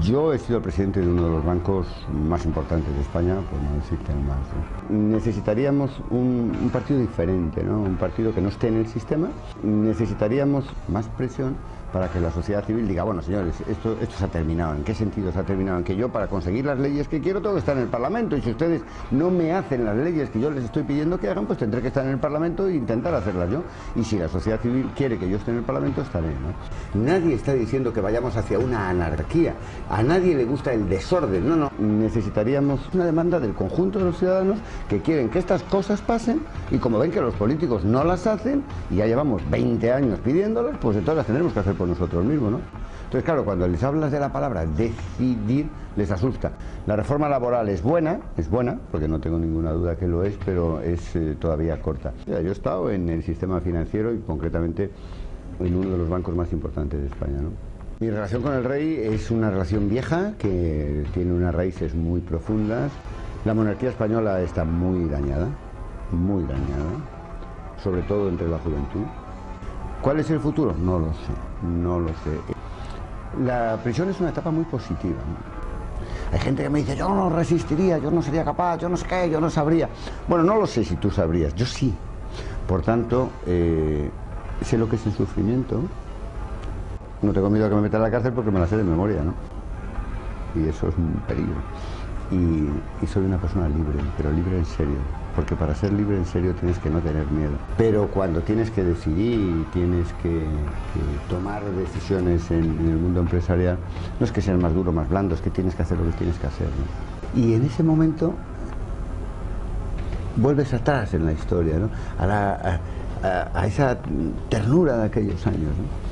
Yo he sido presidente de uno de los bancos más importantes de España, por no decirte el más. Necesitaríamos un, un partido diferente, ¿no? un partido que no esté en el sistema. Necesitaríamos más presión para que la sociedad civil diga, bueno señores, esto, esto se ha terminado. ¿En qué sentido se ha terminado? En que yo para conseguir las leyes que quiero tengo que estar en el Parlamento y si ustedes no me hacen las leyes que yo les estoy pidiendo que hagan, pues tendré que estar en el Parlamento e intentar hacerlas yo. Y si la sociedad civil quiere que yo esté en el Parlamento, estaré. ¿no? Nadie está diciendo que vayamos hacia una anarquía. A nadie le gusta el desorden. No, no. Necesitaríamos una demanda del conjunto de los ciudadanos que quieren que estas cosas pasen y como ven que los políticos no las hacen y ya llevamos 20 años pidiéndolas, pues entonces las tendremos que hacer por nosotros mismos, ¿no? Entonces, claro, cuando les hablas de la palabra decidir, les asusta. La reforma laboral es buena, es buena, porque no tengo ninguna duda que lo es, pero es eh, todavía corta. yo he estado en el sistema financiero y concretamente en uno de los bancos más importantes de España, ¿no? Mi relación con el rey es una relación vieja que tiene unas raíces muy profundas. La monarquía española está muy dañada, muy dañada, sobre todo entre la juventud. ¿Cuál es el futuro? No lo sé, no lo sé. La prisión es una etapa muy positiva. Hay gente que me dice, yo no resistiría, yo no sería capaz, yo no sé qué, yo no sabría. Bueno, no lo sé si tú sabrías, yo sí. Por tanto, eh, sé lo que es el sufrimiento. No tengo miedo a que me metan a la cárcel porque me la sé de memoria, ¿no? Y eso es un peligro. Y, soy una persona libre, pero libre en serio porque para ser libre en serio tienes que no tener miedo. Pero cuando tienes que decidir y tienes que, tomar decisiones en, el mundo empresarial, no es que seas más duro, más blando, es que tienes que hacer lo que tienes que hacer. Y en ese momento vuelves atrás en la historia, ¿no? a, a esa ternura de aquellos años. ¿no?